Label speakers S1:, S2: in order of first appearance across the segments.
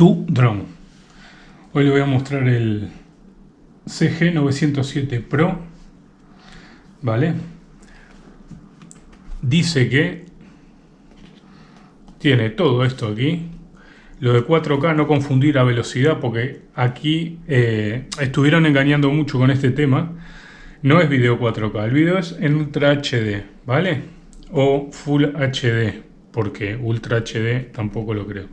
S1: tu dron. Hoy le voy a mostrar el CG907 Pro. ¿Vale? Dice que tiene todo esto aquí. Lo de 4K no confundir a velocidad porque aquí eh, estuvieron engañando mucho con este tema. No es video 4K, el video es en Ultra HD, ¿vale? O Full HD, porque Ultra HD tampoco lo creo.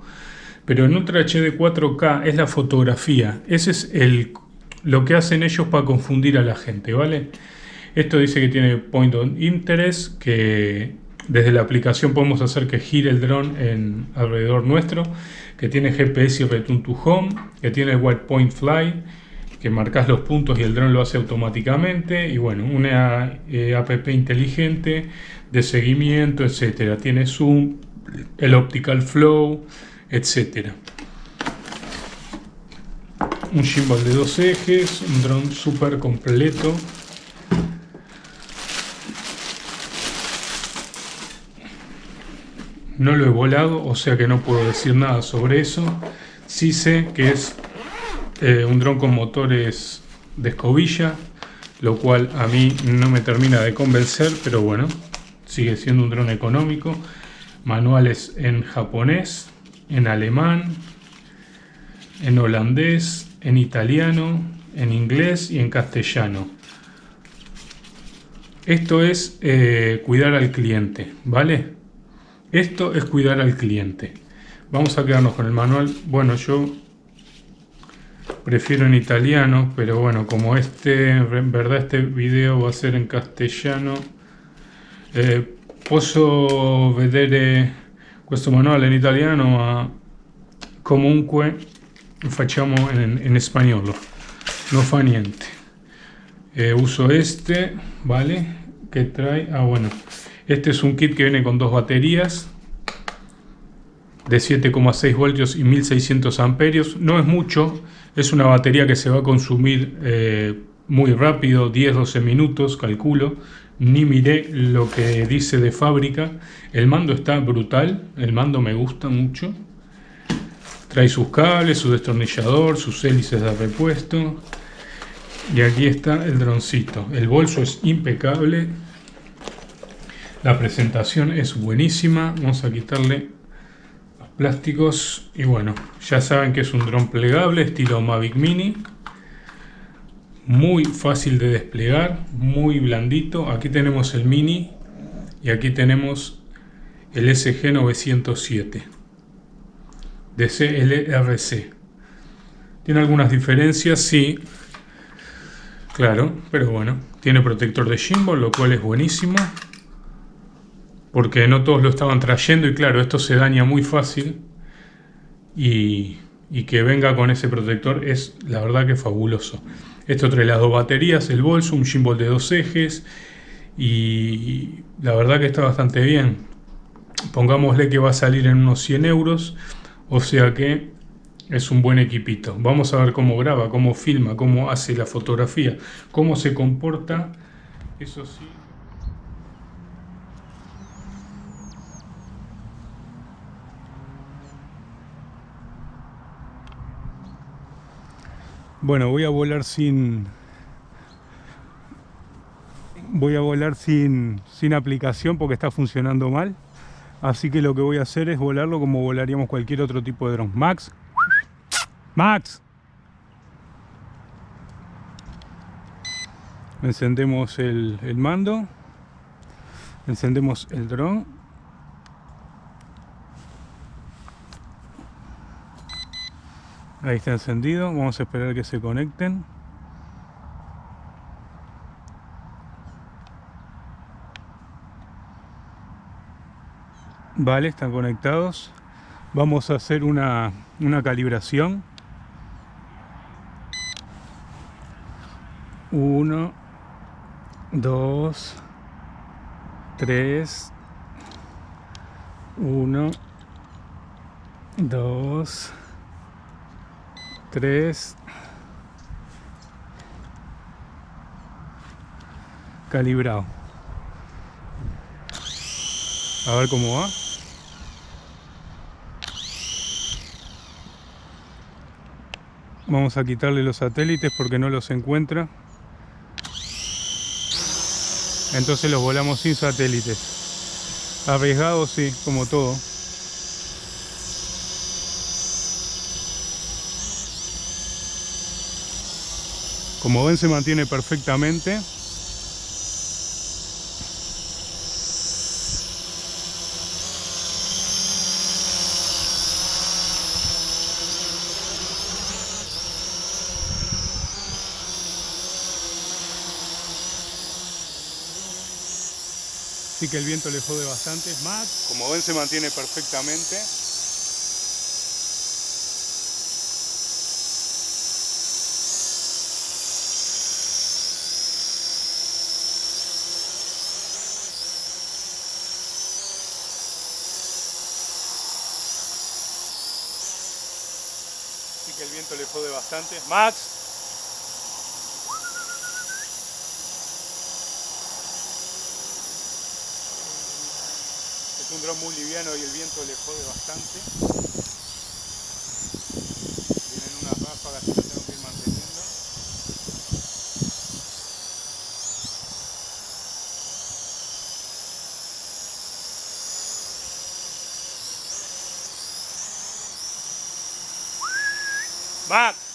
S1: Pero en Ultra HD 4K es la fotografía. Ese es el, lo que hacen ellos para confundir a la gente, ¿vale? Esto dice que tiene Point of Interest, que desde la aplicación podemos hacer que gire el dron alrededor nuestro, que tiene GPS y Return to Home, que tiene White Point Fly, que marcas los puntos y el dron lo hace automáticamente, y bueno, una eh, app inteligente de seguimiento, etcétera. Tiene zoom, el optical flow, etcétera. Un gimbal de dos ejes, un dron súper completo No lo he volado, o sea que no puedo decir nada sobre eso. Sí sé que es eh, un dron con motores de escobilla, lo cual a mí no me termina de convencer, pero bueno, sigue siendo un dron económico. Manuales en japonés, en alemán, en holandés, en italiano, en inglés y en castellano. Esto es eh, cuidar al cliente, ¿vale? Esto es cuidar al cliente. Vamos a quedarnos con el manual. Bueno, yo prefiero en italiano, pero bueno, como este, en verdad este video va a ser en castellano, eh, posso vedere questo manuale in italiano, ma comunque facciamo en, en español, no fa niente. Eh, uso este, ¿vale? Que trae, ah bueno, este es un kit que viene con dos baterías de 7,6 voltios y 1600 amperios. No es mucho, es una batería que se va a consumir eh, muy rápido, 10-12 minutos, calculo. Ni miré lo que dice de fábrica. El mando está brutal, el mando me gusta mucho. Trae sus cables, su destornillador, sus hélices de repuesto. Y aquí está el droncito. El bolso es impecable, la presentación es buenísima. Vamos a quitarle los plásticos. Y bueno, ya saben que es un dron plegable estilo Mavic Mini. Muy fácil de desplegar, muy blandito. Aquí tenemos el Mini y aquí tenemos el SG907 de CLRC. Tiene algunas diferencias, sí, claro, pero bueno, tiene protector de gimbal, lo cual es buenísimo porque no todos lo estaban trayendo y claro, esto se daña muy fácil y, que venga con ese protector es la verdad que fabuloso. Esto trae las dos baterías, el bolso, un gimbal de dos ejes y la verdad que está bastante bien. Pongámosle que va a salir en unos 100 euros, o sea que es un buen equipito. Vamos a ver cómo graba, cómo filma, cómo hace la fotografía, cómo se comporta, eso sí. Bueno, voy a volar sin... Voy a volar sin, sin aplicación porque está funcionando mal. Así que lo que voy a hacer es volarlo como volaríamos cualquier otro tipo de dron. Max. Max. Encendemos el, el mando. Encendemos el dron. Ahí está encendido, vamos a esperar que se conecten. Vale, están conectados. Vamos a hacer una, una calibración. Uno, dos, tres, uno, dos, 3 calibrado a ver cómo va Vamos a quitarle los satélites porque no los encuentra. Entonces los volamos sin satélites. Arriesgado sí, como todo. Como ven se mantiene perfectamente. Así que el viento le jode bastante. Más, como ven se mantiene perfectamente. El viento le jode bastante. Max, Es un dron muy liviano y el viento le jode bastante. Vienen unas ráfagas que tengo que ir manteniendo. Max.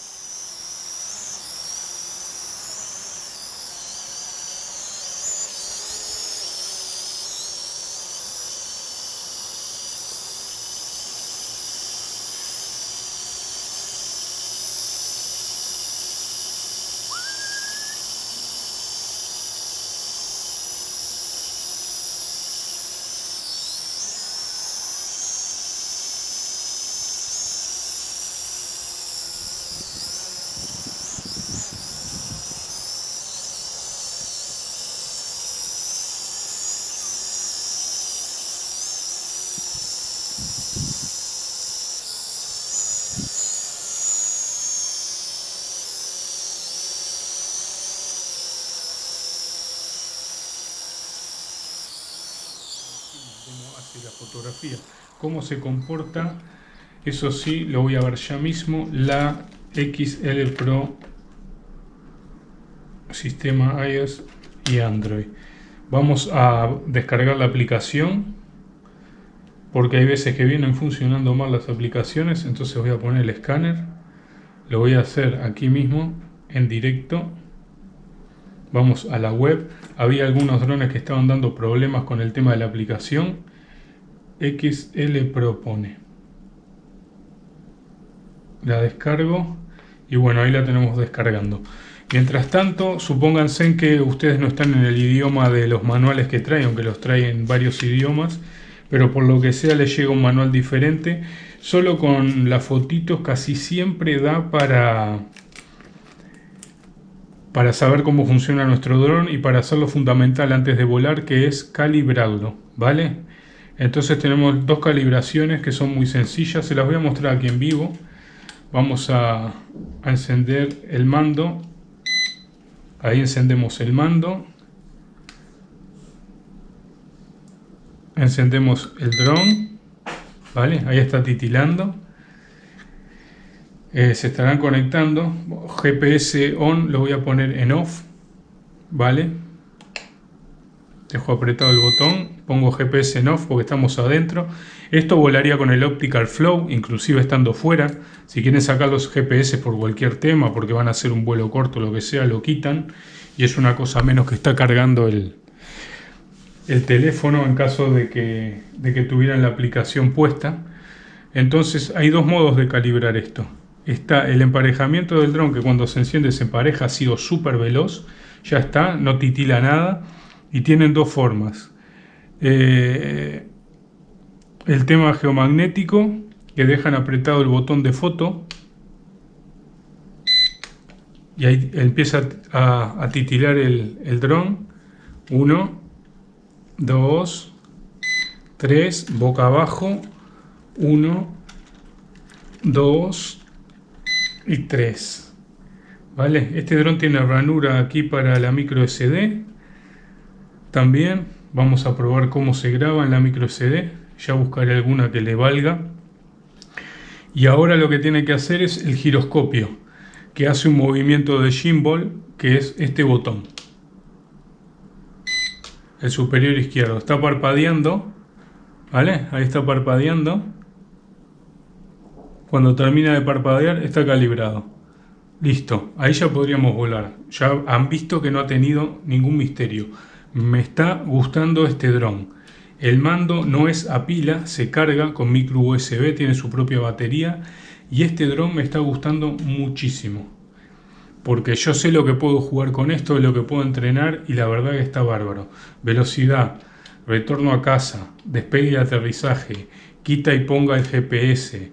S1: Hace la fotografía, cómo se comporta, eso sí, lo voy a ver ya mismo, la XL Pro sistema iOS y Android. Vamos a descargar la aplicación porque hay veces que vienen funcionando mal las aplicaciones, entonces voy a poner el escáner, lo voy a hacer aquí mismo en directo. Vamos a la web, había algunos drones que estaban dando problemas con el tema de la aplicación, XL propone. La descargo y bueno, ahí la tenemos descargando. Mientras tanto, supónganse que ustedes no están en el idioma de los manuales que traen, aunque los traen en varios idiomas, pero por lo que sea les llega un manual diferente. Solo con las fotitos casi siempre da para para saber cómo funciona nuestro dron y para hacer lo fundamental antes de volar que es calibrarlo, ¿vale? Entonces tenemos dos calibraciones que son muy sencillas, se las voy a mostrar aquí en vivo. Vamos a, encender el mando, ahí encendemos el mando. Encendemos el dron, ¿vale? Ahí está titilando. Eh, se estarán conectando. GPS on lo voy a poner en off, ¿vale? Dejo apretado el botón, pongo GPS en off porque estamos adentro. Esto volaría con el Optical Flow, inclusive estando fuera. Si quieren sacar los GPS por cualquier tema, porque van a hacer un vuelo corto lo que sea, lo quitan. Y es una cosa menos que está cargando el, el teléfono en caso de que, de que tuvieran la aplicación puesta. Entonces hay dos modos de calibrar esto está el emparejamiento del dron que cuando se enciende se empareja ha sido súper veloz, ya está, no titila nada y tienen dos formas. Eh, el tema geomagnético que dejan apretado el botón de foto y ahí empieza a, titilar el, el dron. 1, 2, 3, boca abajo, 1, 2, y 3. ¿Vale? Este dron tiene ranura aquí para la micro SD. También vamos a probar cómo se graba en la micro SD. Ya buscaré alguna que le valga. Y ahora lo que tiene que hacer es el giroscopio. que hace un movimiento de gimbal que es este botón. El superior izquierdo. Está parpadeando. ¿Vale? Ahí está parpadeando. Cuando termina de parpadear está calibrado. Listo, ahí ya podríamos volar. Ya han visto que no ha tenido ningún misterio. Me está gustando este dron. El mando no es a pila, se carga con micro USB, tiene su propia batería. Y este dron me está gustando muchísimo. Porque yo sé lo que puedo jugar con esto, lo que puedo entrenar y la verdad que está bárbaro. Velocidad, retorno a casa, despegue y aterrizaje, quita y ponga el GPS,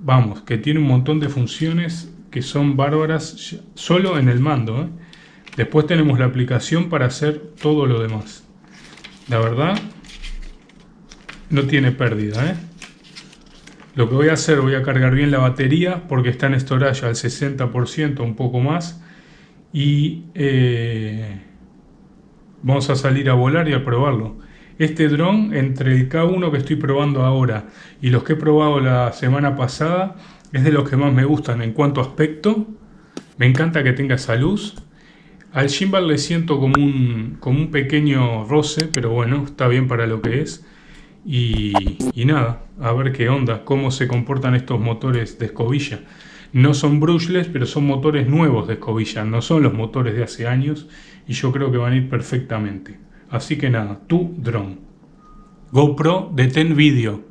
S1: vamos, que tiene un montón de funciones que son bárbaras solo en el mando. ¿eh? Después tenemos la aplicación para hacer todo lo demás. La verdad, no tiene pérdida. ¿eh? Lo que voy a hacer, voy a cargar bien la batería porque está en storage al 60%, un poco más. Y eh, vamos a salir a volar y a probarlo. Este dron, entre el K1 que estoy probando ahora y los que he probado la semana pasada, es de los que más me gustan en cuanto a aspecto. Me encanta que tenga esa luz. Al gimbal le siento como un, como un pequeño roce, pero bueno, está bien para lo que es. Y, y, nada, a ver qué onda, cómo se comportan estos motores de escobilla. No son brushless, pero son motores nuevos de escobilla, no son los motores de hace años y yo creo que van a ir perfectamente. Así que nada, tu drone. GoPro Ten Video.